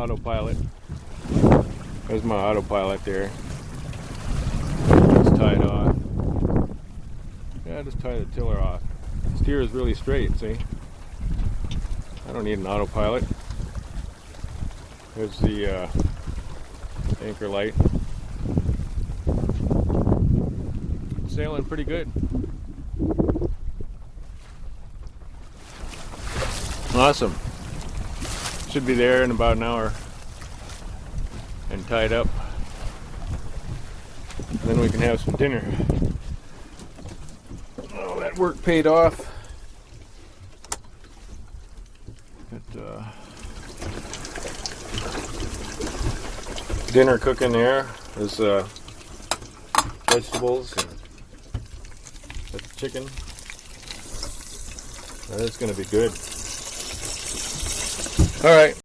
autopilot. There's my autopilot there. Just tie it off. Yeah, just tie the tiller off. Steer is really straight, see? I don't need an autopilot. There's the uh, anchor light. Sailing pretty good. Awesome. Should be there in about an hour and tied up. Then we can have some dinner. Oh, that work paid off. Got, uh, dinner cooking there. There's uh, vegetables and that's chicken. That's gonna be good. All right.